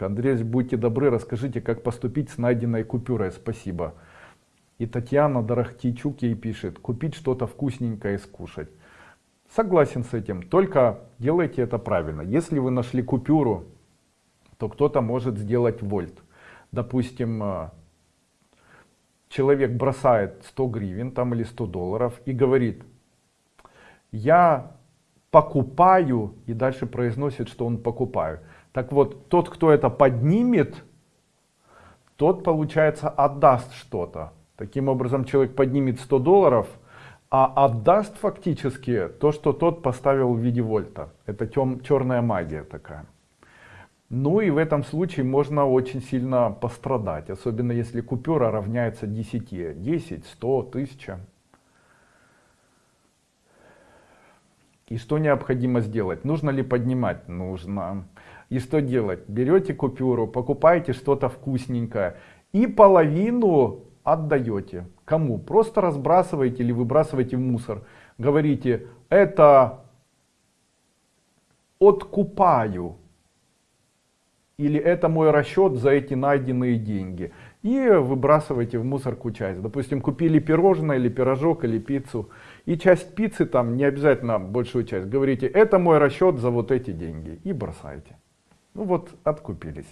Андрей, будьте добры, расскажите, как поступить с найденной купюрой. Спасибо. И Татьяна Дорохтичук ей пишет, купить что-то вкусненькое и скушать. Согласен с этим, только делайте это правильно. Если вы нашли купюру, то кто-то может сделать вольт. Допустим, э, человек бросает 100 гривен там или 100 долларов и говорит, я покупаю, и дальше произносит, что он покупаю. Так вот, тот, кто это поднимет, тот, получается, отдаст что-то. Таким образом, человек поднимет 100 долларов, а отдаст фактически то, что тот поставил в виде вольта. Это тем, черная магия такая. Ну и в этом случае можно очень сильно пострадать, особенно если купюра равняется 10, 10, 100, 1000. И что необходимо сделать? Нужно ли поднимать? Нужно. И что делать? Берете купюру, покупаете что-то вкусненькое и половину отдаете. Кому? Просто разбрасываете или выбрасываете в мусор. Говорите, это откупаю. Или это мой расчет за эти найденные деньги. И выбрасываете в мусорку часть. Допустим, купили пирожное или пирожок или пиццу. И часть пиццы, там не обязательно большую часть, говорите, это мой расчет за вот эти деньги. И бросаете. Ну вот, откупились.